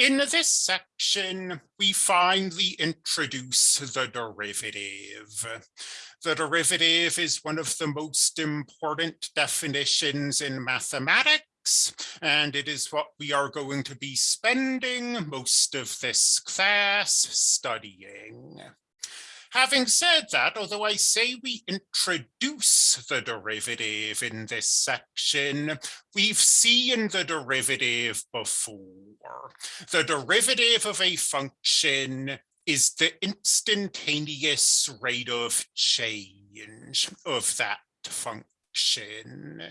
In this section, we finally introduce the derivative. The derivative is one of the most important definitions in mathematics, and it is what we are going to be spending most of this class studying. Having said that, although I say we introduce the derivative in this section, we've seen the derivative before. The derivative of a function is the instantaneous rate of change of that function.